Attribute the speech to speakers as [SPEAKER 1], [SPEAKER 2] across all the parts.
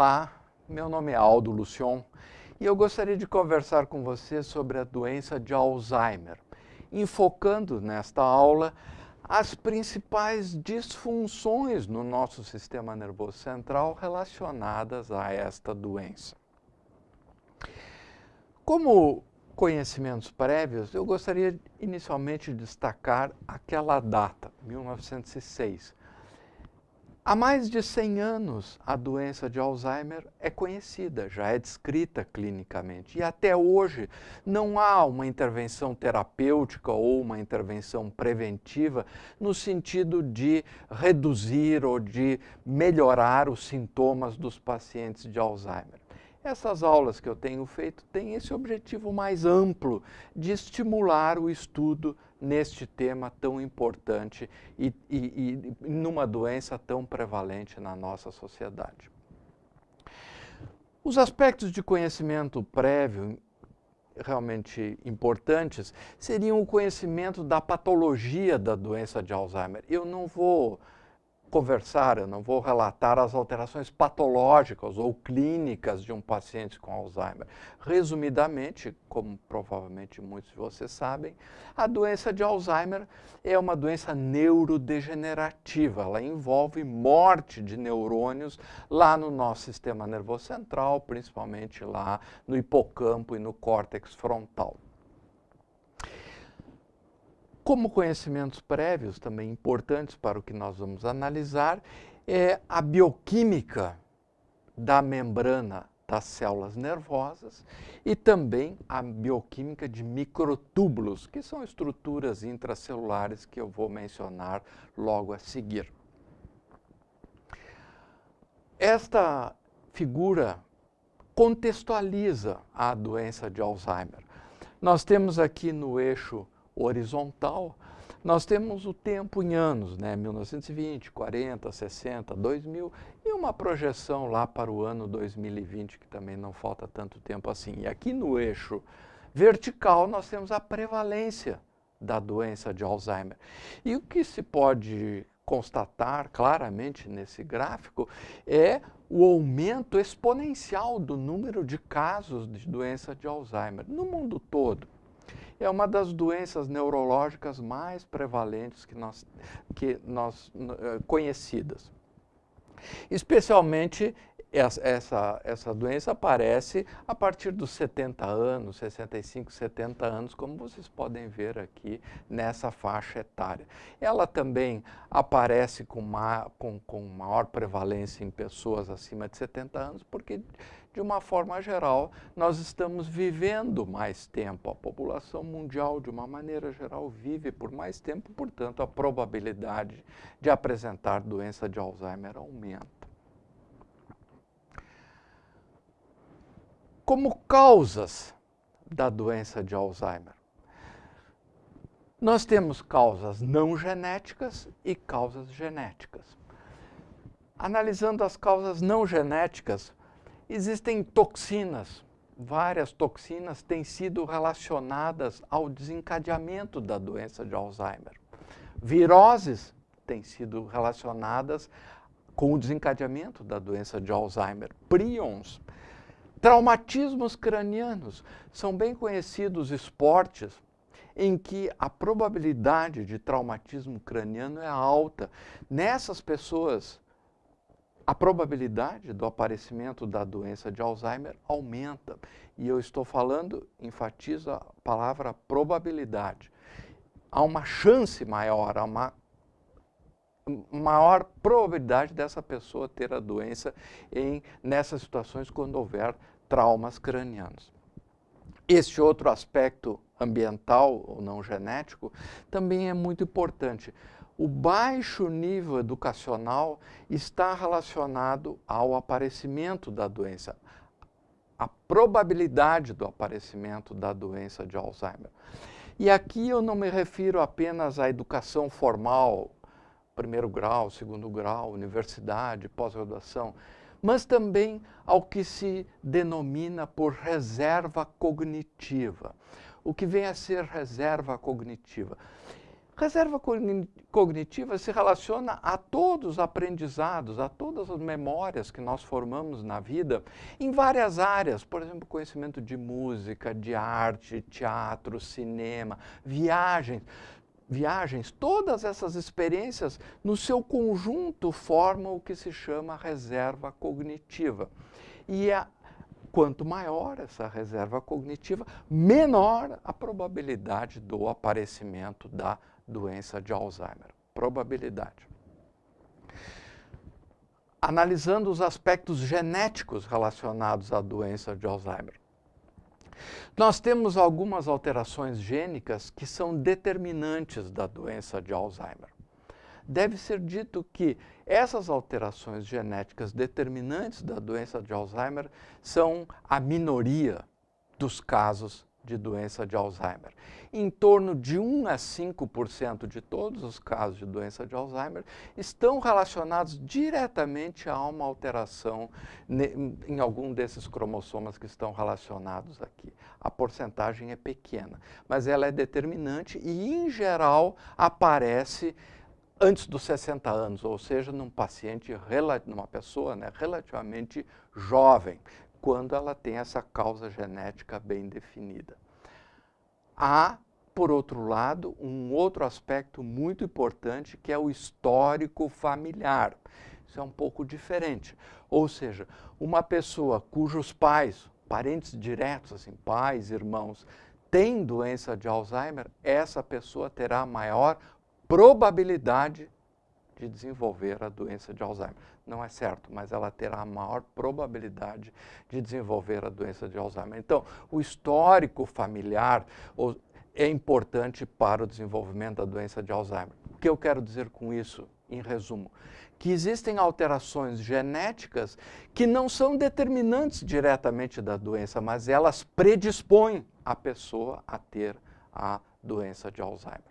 [SPEAKER 1] Olá, meu nome é Aldo Lucion e eu gostaria de conversar com você sobre a doença de Alzheimer, enfocando nesta aula as principais disfunções no nosso sistema nervoso central relacionadas a esta doença. Como conhecimentos prévios, eu gostaria inicialmente de destacar aquela data, 1906, Há mais de 100 anos, a doença de Alzheimer é conhecida, já é descrita clinicamente. E até hoje não há uma intervenção terapêutica ou uma intervenção preventiva no sentido de reduzir ou de melhorar os sintomas dos pacientes de Alzheimer. Essas aulas que eu tenho feito têm esse objetivo mais amplo de estimular o estudo neste tema tão importante e, e, e numa doença tão prevalente na nossa sociedade. Os aspectos de conhecimento prévio realmente importantes seriam o conhecimento da patologia da doença de Alzheimer. Eu não vou conversar, eu não vou relatar as alterações patológicas ou clínicas de um paciente com Alzheimer. Resumidamente, como provavelmente muitos de vocês sabem, a doença de Alzheimer é uma doença neurodegenerativa. Ela envolve morte de neurônios lá no nosso sistema nervoso central, principalmente lá no hipocampo e no córtex frontal. Como conhecimentos prévios, também importantes para o que nós vamos analisar, é a bioquímica da membrana das células nervosas e também a bioquímica de microtúbulos, que são estruturas intracelulares que eu vou mencionar logo a seguir. Esta figura contextualiza a doença de Alzheimer. Nós temos aqui no eixo horizontal, nós temos o tempo em anos, né? 1920, 40, 60, 2000 e uma projeção lá para o ano 2020, que também não falta tanto tempo assim. E aqui no eixo vertical nós temos a prevalência da doença de Alzheimer. E o que se pode constatar claramente nesse gráfico é o aumento exponencial do número de casos de doença de Alzheimer no mundo todo é uma das doenças neurológicas mais prevalentes que nós, que nós eh, conhecidas. Especialmente essa, essa doença aparece a partir dos 70 anos, 65, 70 anos, como vocês podem ver aqui nessa faixa etária. Ela também aparece com, ma, com, com maior prevalência em pessoas acima de 70 anos, porque de uma forma geral, nós estamos vivendo mais tempo. A população mundial, de uma maneira geral, vive por mais tempo, portanto, a probabilidade de apresentar doença de Alzheimer aumenta. Como causas da doença de Alzheimer, nós temos causas não genéticas e causas genéticas. Analisando as causas não genéticas, Existem toxinas, várias toxinas têm sido relacionadas ao desencadeamento da doença de Alzheimer. Viroses têm sido relacionadas com o desencadeamento da doença de Alzheimer. Prions, traumatismos cranianos, são bem conhecidos esportes em que a probabilidade de traumatismo craniano é alta. Nessas pessoas a probabilidade do aparecimento da doença de Alzheimer aumenta. E eu estou falando, enfatizo a palavra probabilidade. Há uma chance maior, há uma maior probabilidade dessa pessoa ter a doença em, nessas situações quando houver traumas cranianos. Este outro aspecto ambiental ou não genético também é muito importante o baixo nível educacional está relacionado ao aparecimento da doença, a probabilidade do aparecimento da doença de Alzheimer. E aqui eu não me refiro apenas à educação formal, primeiro grau, segundo grau, universidade, pós-graduação, mas também ao que se denomina por reserva cognitiva. O que vem a ser reserva cognitiva? Reserva cognitiva se relaciona a todos os aprendizados, a todas as memórias que nós formamos na vida em várias áreas, por exemplo, conhecimento de música, de arte, teatro, cinema, viagens. Viagens, todas essas experiências, no seu conjunto, formam o que se chama reserva cognitiva. E a Quanto maior essa reserva cognitiva, menor a probabilidade do aparecimento da doença de Alzheimer. Probabilidade. Analisando os aspectos genéticos relacionados à doença de Alzheimer. Nós temos algumas alterações gênicas que são determinantes da doença de Alzheimer deve ser dito que essas alterações genéticas determinantes da doença de Alzheimer são a minoria dos casos de doença de Alzheimer. Em torno de 1 a 5% de todos os casos de doença de Alzheimer estão relacionados diretamente a uma alteração em algum desses cromossomas que estão relacionados aqui. A porcentagem é pequena, mas ela é determinante e, em geral, aparece antes dos 60 anos, ou seja, num paciente, numa pessoa né, relativamente jovem, quando ela tem essa causa genética bem definida. Há, por outro lado, um outro aspecto muito importante que é o histórico familiar. Isso é um pouco diferente. Ou seja, uma pessoa cujos pais, parentes diretos, assim, pais, irmãos, têm doença de Alzheimer, essa pessoa terá maior probabilidade de desenvolver a doença de Alzheimer. Não é certo, mas ela terá a maior probabilidade de desenvolver a doença de Alzheimer. Então, o histórico familiar é importante para o desenvolvimento da doença de Alzheimer. O que eu quero dizer com isso, em resumo? Que existem alterações genéticas que não são determinantes diretamente da doença, mas elas predispõem a pessoa a ter a doença de Alzheimer.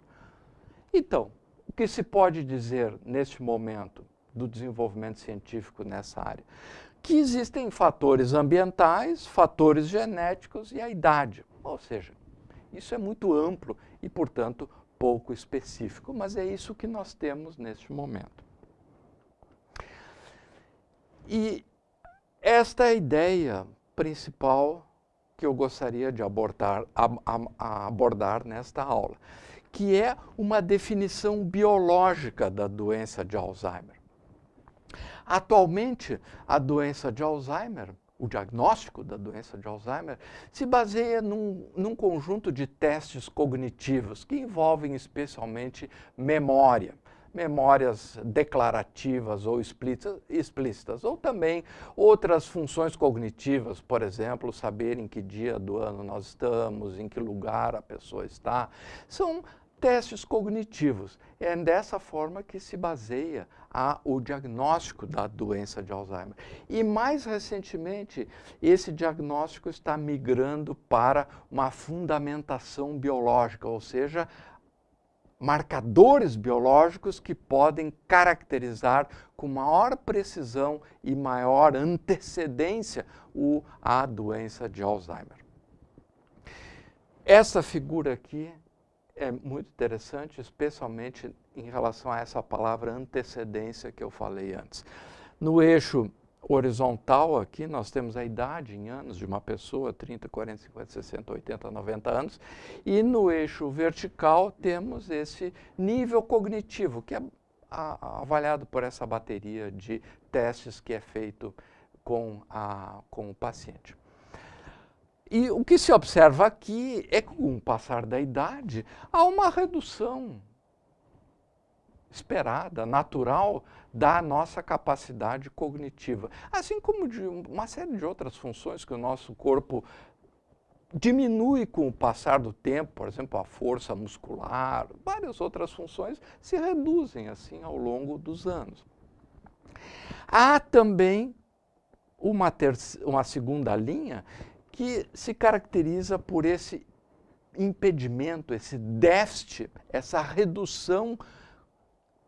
[SPEAKER 1] Então, o que se pode dizer neste momento do desenvolvimento científico nessa área? Que existem fatores ambientais, fatores genéticos e a idade. Ou seja, isso é muito amplo e, portanto, pouco específico, mas é isso que nós temos neste momento. E esta é a ideia principal que eu gostaria de abordar, abordar nesta aula que é uma definição biológica da doença de Alzheimer. Atualmente, a doença de Alzheimer, o diagnóstico da doença de Alzheimer, se baseia num, num conjunto de testes cognitivos que envolvem especialmente memória, memórias declarativas ou explícitas, ou também outras funções cognitivas, por exemplo, saber em que dia do ano nós estamos, em que lugar a pessoa está. São testes cognitivos. É dessa forma que se baseia a, o diagnóstico da doença de Alzheimer. E mais recentemente, esse diagnóstico está migrando para uma fundamentação biológica, ou seja, marcadores biológicos que podem caracterizar com maior precisão e maior antecedência o, a doença de Alzheimer. Essa figura aqui é muito interessante, especialmente em relação a essa palavra antecedência que eu falei antes. No eixo horizontal aqui, nós temos a idade em anos de uma pessoa, 30, 40, 50, 60, 80, 90 anos, e no eixo vertical temos esse nível cognitivo, que é avaliado por essa bateria de testes que é feito com, a, com o paciente. E o que se observa aqui é que, com o passar da idade, há uma redução esperada, natural, da nossa capacidade cognitiva. Assim como de uma série de outras funções que o nosso corpo diminui com o passar do tempo, por exemplo, a força muscular, várias outras funções se reduzem assim ao longo dos anos. Há também uma, uma segunda linha que se caracteriza por esse impedimento, esse déficit, essa redução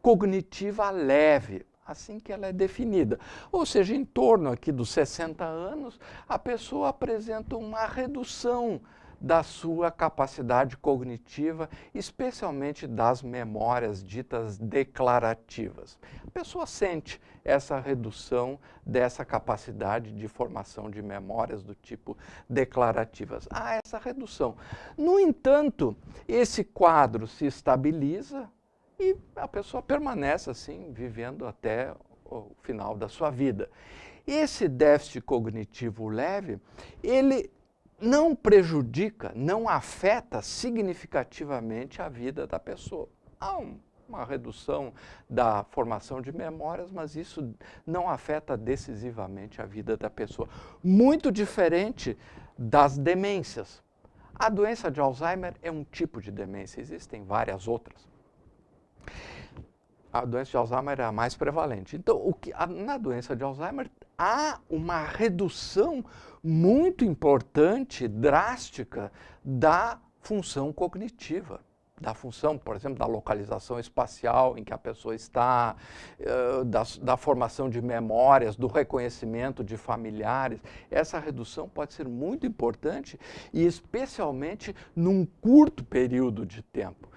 [SPEAKER 1] cognitiva leve, assim que ela é definida. Ou seja, em torno aqui dos 60 anos, a pessoa apresenta uma redução da sua capacidade cognitiva, especialmente das memórias ditas declarativas. A pessoa sente essa redução dessa capacidade de formação de memórias do tipo declarativas. Há essa redução. No entanto, esse quadro se estabiliza e a pessoa permanece assim, vivendo até o final da sua vida. Esse déficit cognitivo leve, ele não prejudica, não afeta significativamente a vida da pessoa. Há um, uma redução da formação de memórias, mas isso não afeta decisivamente a vida da pessoa. Muito diferente das demências. A doença de Alzheimer é um tipo de demência, existem várias outras. A doença de Alzheimer é a mais prevalente. Então, o que, na doença de Alzheimer há uma redução muito importante, drástica, da função cognitiva da função, por exemplo, da localização espacial em que a pessoa está, uh, da, da, formação de memórias, do reconhecimento de familiares. Essa redução pode ser muito importante e especialmente num curto período de tempo.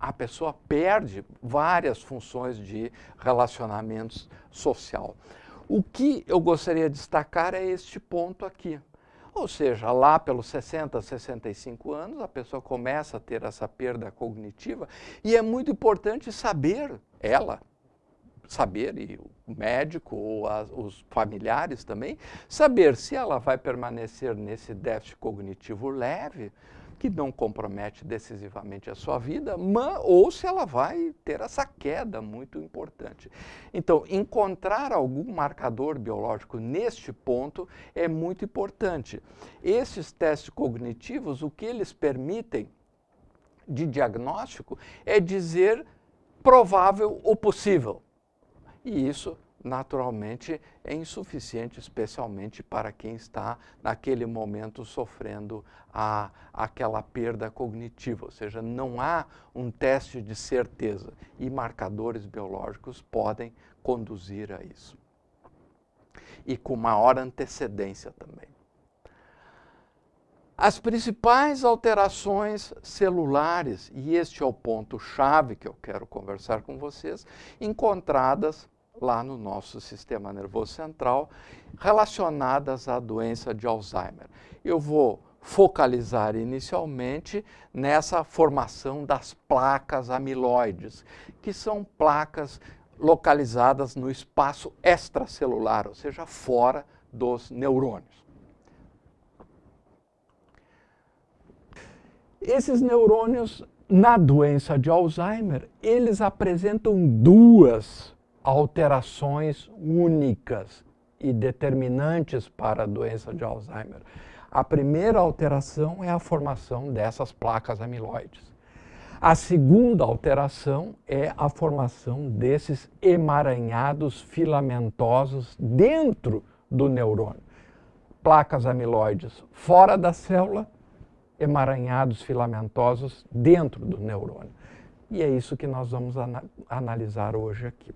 [SPEAKER 1] A pessoa perde várias funções de relacionamentos social. O que eu gostaria de destacar é este ponto aqui. Ou seja, lá pelos 60, 65 anos, a pessoa começa a ter essa perda cognitiva e é muito importante saber, ela, saber, e o médico ou os familiares também, saber se ela vai permanecer nesse déficit cognitivo leve que não compromete decisivamente a sua vida, mas, ou se ela vai ter essa queda muito importante. Então, encontrar algum marcador biológico neste ponto é muito importante. Esses testes cognitivos, o que eles permitem de diagnóstico é dizer provável ou possível. E isso naturalmente é insuficiente, especialmente para quem está naquele momento sofrendo a, aquela perda cognitiva, ou seja, não há um teste de certeza e marcadores biológicos podem conduzir a isso. E com maior antecedência também. As principais alterações celulares, e este é o ponto-chave que eu quero conversar com vocês, encontradas lá no nosso sistema nervoso central relacionadas à doença de Alzheimer. Eu vou focalizar inicialmente nessa formação das placas amiloides, que são placas localizadas no espaço extracelular, ou seja, fora dos neurônios. Esses neurônios, na doença de Alzheimer, eles apresentam duas alterações únicas e determinantes para a doença de Alzheimer. A primeira alteração é a formação dessas placas amiloides. A segunda alteração é a formação desses emaranhados filamentosos dentro do neurônio. Placas amiloides fora da célula, emaranhados filamentosos dentro do neurônio. E é isso que nós vamos analisar hoje aqui.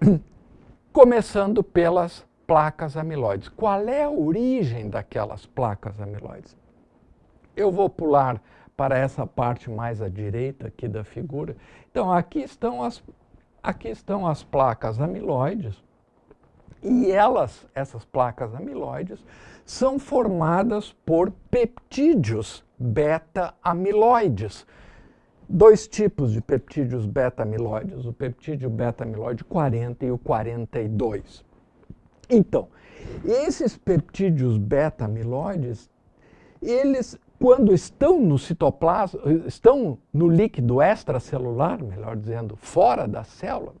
[SPEAKER 1] Começando pelas placas amiloides. Qual é a origem daquelas placas amiloides? Eu vou pular para essa parte mais à direita aqui da figura. Então, aqui estão as, aqui estão as placas amiloides. E elas, essas placas amiloides, são formadas por peptídeos beta-amiloides dois tipos de peptídeos beta-amiloides, o peptídeo beta-amiloide 40 e o 42. Então, esses peptídeos beta-amiloides, eles, quando estão no citoplasma, estão no líquido extracelular, melhor dizendo, fora da célula,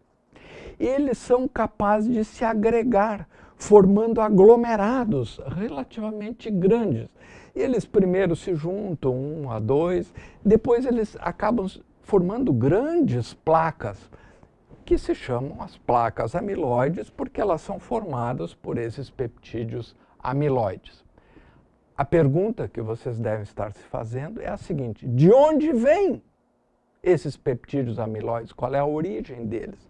[SPEAKER 1] eles são capazes de se agregar, formando aglomerados relativamente grandes. Eles primeiro se juntam, um a dois, depois eles acabam formando grandes placas, que se chamam as placas amiloides, porque elas são formadas por esses peptídeos amiloides. A pergunta que vocês devem estar se fazendo é a seguinte, de onde vêm esses peptídeos amiloides? Qual é a origem deles?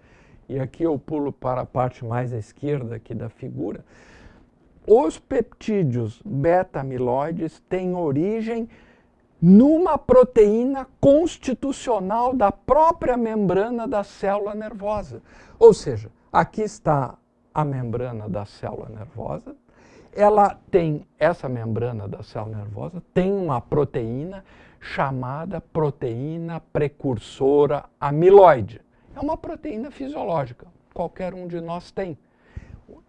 [SPEAKER 1] E aqui eu pulo para a parte mais à esquerda aqui da figura. Os peptídeos beta-amiloides têm origem numa proteína constitucional da própria membrana da célula nervosa. Ou seja, aqui está a membrana da célula nervosa, ela tem, essa membrana da célula nervosa tem uma proteína chamada proteína precursora amiloide. É uma proteína fisiológica, qualquer um de nós tem.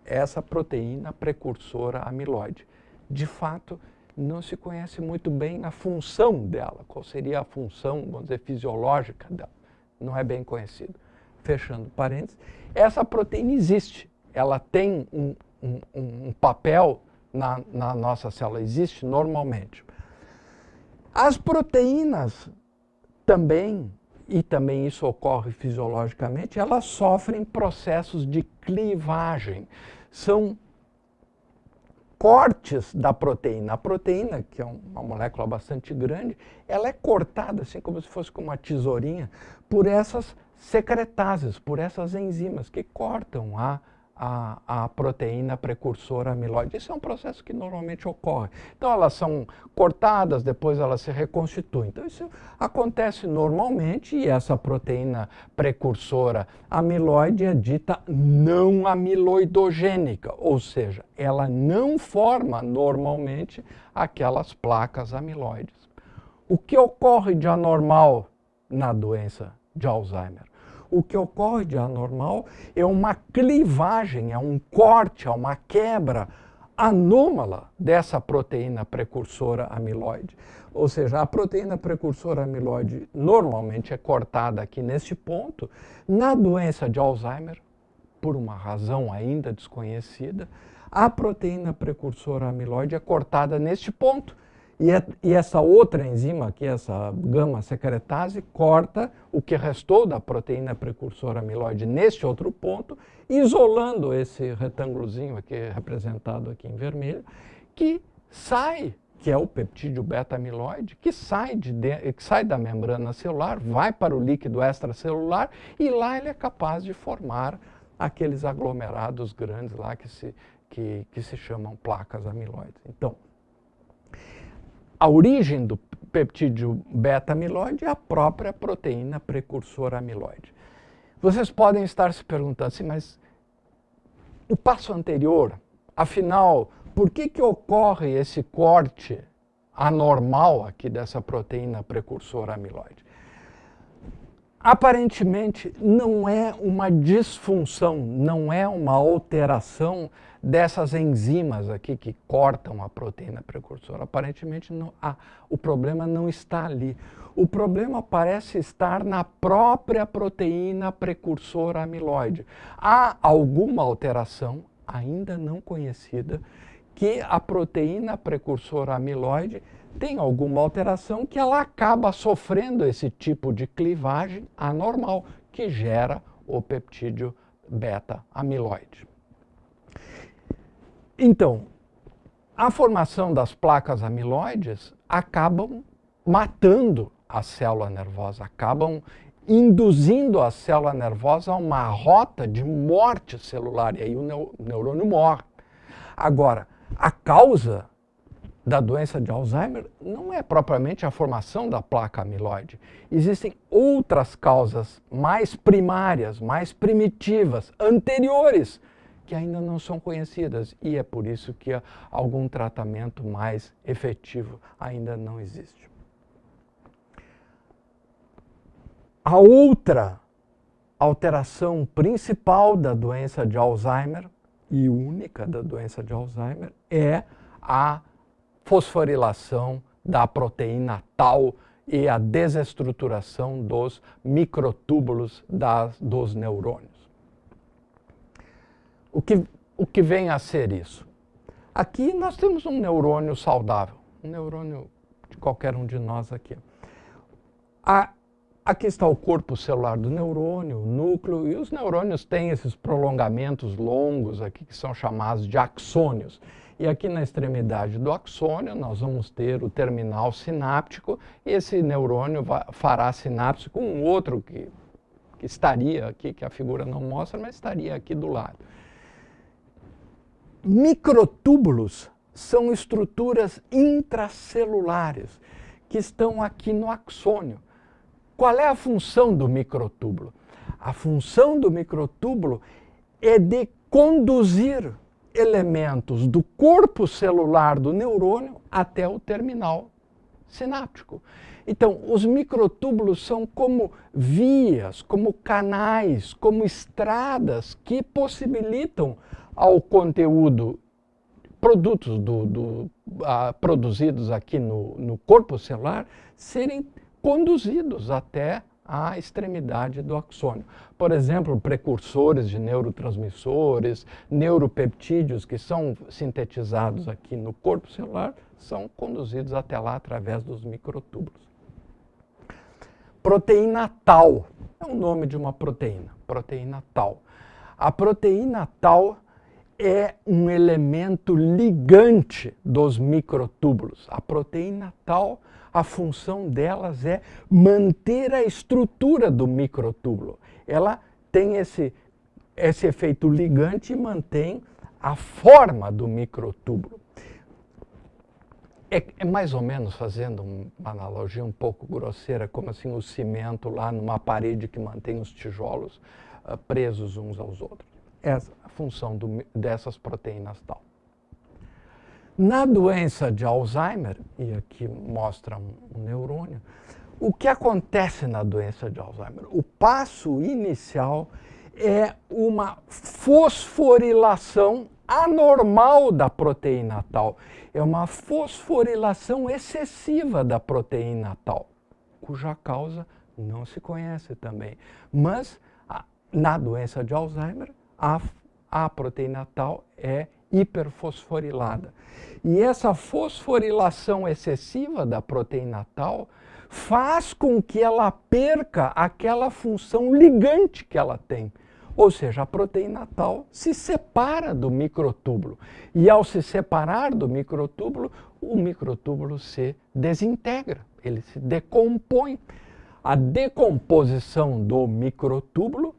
[SPEAKER 1] Essa proteína precursora amiloide. De fato, não se conhece muito bem a função dela, qual seria a função, vamos dizer, fisiológica dela. Não é bem conhecido. Fechando parênteses, essa proteína existe, ela tem um, um, um papel na, na nossa célula, existe normalmente. As proteínas também, e também isso ocorre fisiologicamente, elas sofrem processos de clivagem. São cortes da proteína. A proteína, que é uma molécula bastante grande, ela é cortada, assim como se fosse com uma tesourinha, por essas secretases, por essas enzimas que cortam a a, a, proteína precursora amiloide. Isso é um processo que normalmente ocorre. Então, elas são cortadas, depois elas se reconstituem. Então, isso acontece normalmente e essa proteína precursora amiloide é dita não amiloidogênica, ou seja, ela não forma normalmente aquelas placas amiloides. O que ocorre de anormal na doença de Alzheimer? O que ocorre de anormal é uma clivagem, é um corte, é uma quebra anômala dessa proteína precursora amiloide. Ou seja, a proteína precursora amiloide normalmente é cortada aqui nesse ponto. Na doença de Alzheimer, por uma razão ainda desconhecida, a proteína precursora amiloide é cortada neste ponto. E, é, e, essa outra enzima aqui, essa gama-secretase, corta o que restou da proteína precursora amiloide neste outro ponto, isolando esse retângulozinho aqui, representado aqui em vermelho, que sai, que é o peptídeo beta-amiloide, que, sai de, que sai da membrana celular, vai para o líquido extracelular e lá ele é capaz de formar aqueles aglomerados grandes lá que se, que, que se chamam placas amiloides. Então, a origem do peptídeo beta-amiloide é a própria proteína precursora amiloide. Vocês podem estar se perguntando assim, mas o passo anterior, afinal, por que, que ocorre esse corte anormal aqui dessa proteína precursora amiloide? Aparentemente, não é uma disfunção, não é uma alteração dessas enzimas aqui que cortam a proteína precursora. Aparentemente, não, ah, o problema não está ali. O problema parece estar na própria proteína precursora amiloide. Há alguma alteração, ainda não conhecida, que a proteína precursora amiloide tem alguma alteração que ela acaba sofrendo esse tipo de clivagem anormal que gera o peptídeo beta-amiloide. Então, a formação das placas amiloides acabam matando a célula nervosa, acabam induzindo a célula nervosa a uma rota de morte celular, e aí o neurônio morre. Agora, a causa da doença de Alzheimer não é propriamente a formação da placa amiloide. Existem outras causas mais primárias, mais primitivas, anteriores que ainda não são conhecidas e é por isso que algum tratamento mais efetivo ainda não existe. A outra alteração principal da doença de Alzheimer e única da doença de Alzheimer é a fosforilação da proteína tau e a desestruturação dos microtúbulos das, dos neurônios. O que, o que vem a ser isso? Aqui nós temos um neurônio saudável, um neurônio de qualquer um de nós aqui. A, aqui está o corpo celular do neurônio, o núcleo, e os neurônios têm esses prolongamentos longos aqui que são chamados de axônios. E aqui na extremidade do axônio nós vamos ter o terminal sináptico e esse neurônio fará sinapse com um outro que, que estaria aqui, que a figura não mostra, mas estaria aqui do lado. Microtúbulos são estruturas intracelulares que estão aqui no axônio. Qual é a função do microtúbulo? A função do microtúbulo é de conduzir elementos do corpo celular do neurônio até o terminal sináptico. Então, os microtúbulos são como vias, como canais, como estradas que possibilitam ao conteúdo, produtos do, do, produzidos aqui no, no corpo celular, serem conduzidos até a extremidade do axônio. Por exemplo, precursores de neurotransmissores, neuropeptídeos que são sintetizados aqui no corpo celular, são conduzidos até lá através dos microtúbulos. Proteína tal é o nome de uma proteína, proteína tal. A proteína tal é um elemento ligante dos microtúbulos. A proteína tal a função delas é manter a estrutura do microtúbulo. Ela tem esse, esse efeito ligante e mantém a forma do microtúbulo. É, é, mais ou menos, fazendo uma analogia um pouco grosseira, como assim o cimento lá numa parede que mantém os tijolos uh, presos uns aos outros. Essa função do, dessas proteínas tal. Na doença de Alzheimer, e aqui mostra um, um neurônio, o que acontece na doença de Alzheimer? O passo inicial é uma fosforilação anormal da proteína tal. É uma fosforilação excessiva da proteína tal, cuja causa não se conhece também. Mas na doença de Alzheimer, a, a proteína tal é hiperfosforilada. E essa fosforilação excessiva da proteína tal faz com que ela perca aquela função ligante que ela tem. Ou seja, a proteína tal se separa do microtúbulo. E ao se separar do microtúbulo, o microtúbulo se desintegra, ele se decompõe. A decomposição do microtúbulo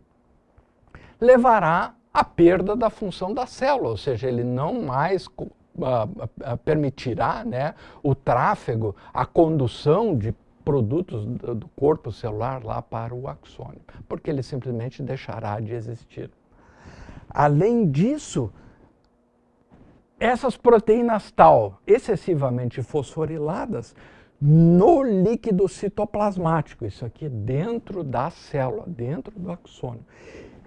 [SPEAKER 1] levará à perda da função da célula, ou seja, ele não mais permitirá né, o tráfego, a condução de produtos do corpo celular lá para o axônio, porque ele simplesmente deixará de existir. Além disso, essas proteínas tal, excessivamente fosforiladas, no líquido citoplasmático, isso aqui dentro da célula, dentro do axônio.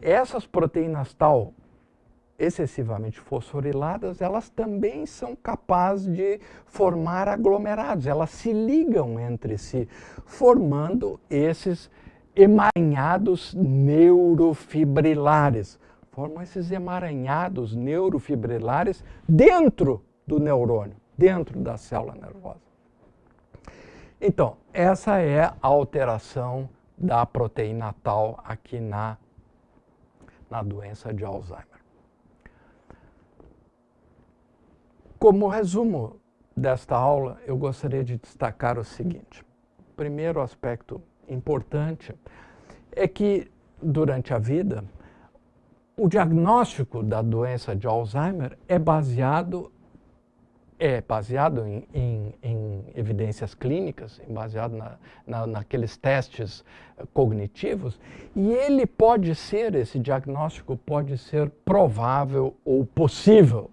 [SPEAKER 1] Essas proteínas tal excessivamente fosforiladas, elas também são capazes de formar aglomerados, elas se ligam entre si, formando esses emaranhados neurofibrilares. Formam esses emaranhados neurofibrilares dentro do neurônio, dentro da célula nervosa. Então, essa é a alteração da proteína tal aqui na, na doença de Alzheimer. Como resumo desta aula, eu gostaria de destacar o seguinte. Primeiro aspecto importante é que, durante a vida, o diagnóstico da doença de Alzheimer é baseado, é baseado em, em, em evidências clínicas, baseado na, na, naqueles testes cognitivos, e ele pode ser, esse diagnóstico pode ser provável ou possível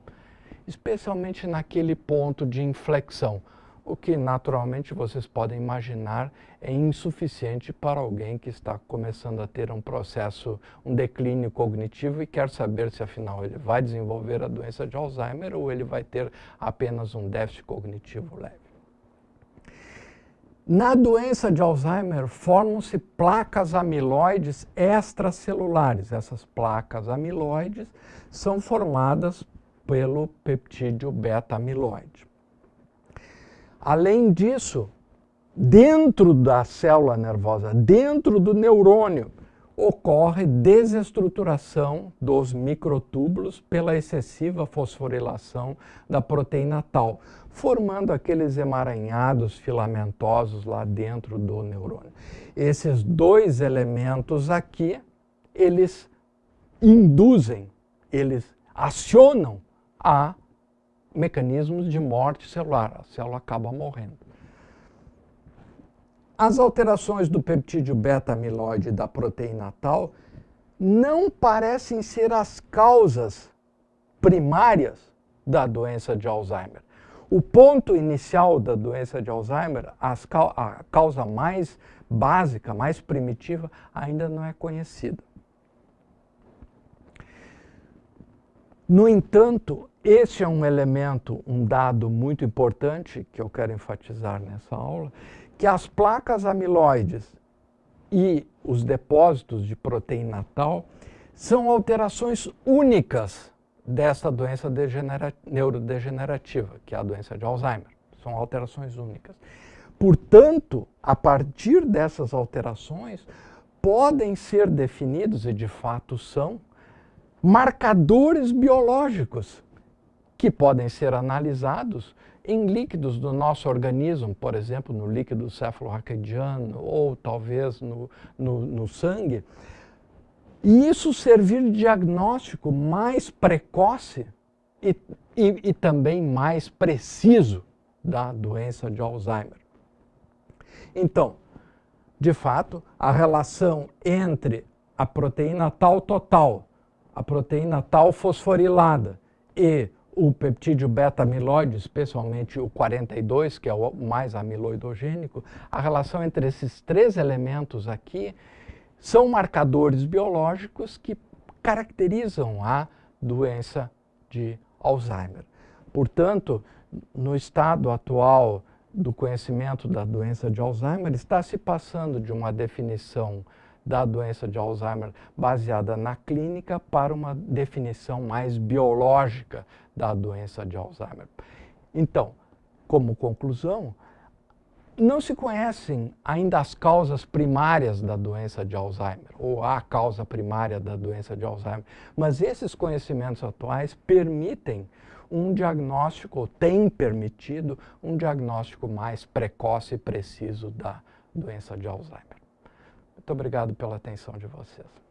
[SPEAKER 1] especialmente naquele ponto de inflexão, o que naturalmente vocês podem imaginar é insuficiente para alguém que está começando a ter um processo, um declínio cognitivo e quer saber se afinal ele vai desenvolver a doença de Alzheimer ou ele vai ter apenas um déficit cognitivo leve. Na doença de Alzheimer, formam-se placas amiloides extracelulares. Essas placas amiloides são formadas pelo peptídeo beta-amiloide. Além disso, dentro da célula nervosa, dentro do neurônio, ocorre desestruturação dos microtúbulos pela excessiva fosforilação da proteína tal, formando aqueles emaranhados filamentosos lá dentro do neurônio. Esses dois elementos aqui, eles induzem, eles acionam a mecanismos de morte celular. A célula acaba morrendo. As alterações do peptídeo beta-amiloide da proteína tal não parecem ser as causas primárias da doença de Alzheimer. O ponto inicial da doença de Alzheimer, a causa mais básica, mais primitiva, ainda não é conhecida. No entanto, esse é um elemento, um dado muito importante que eu quero enfatizar nessa aula, que as placas amiloides e os depósitos de proteína tal são alterações únicas dessa doença neurodegenerativa, que é a doença de Alzheimer. São alterações únicas. Portanto, a partir dessas alterações, podem ser definidos, e de fato são, marcadores biológicos que podem ser analisados em líquidos do nosso organismo, por exemplo, no líquido cefalorraquidiano ou talvez no, no, no sangue, e isso servir de diagnóstico mais precoce e, e, e também mais preciso da doença de Alzheimer. Então, de fato, a relação entre a proteína tal total, a proteína tal fosforilada e o peptídeo beta-amiloide, especialmente o 42, que é o mais amiloidogênico, a relação entre esses três elementos aqui são marcadores biológicos que caracterizam a doença de Alzheimer. Portanto, no estado atual do conhecimento da doença de Alzheimer, está se passando de uma definição da doença de Alzheimer baseada na clínica para uma definição mais biológica da doença de Alzheimer. Então, como conclusão, não se conhecem ainda as causas primárias da doença de Alzheimer, ou a causa primária da doença de Alzheimer, mas esses conhecimentos atuais permitem um diagnóstico, ou têm permitido um diagnóstico mais precoce e preciso da doença de Alzheimer. Obrigado pela atenção de vocês.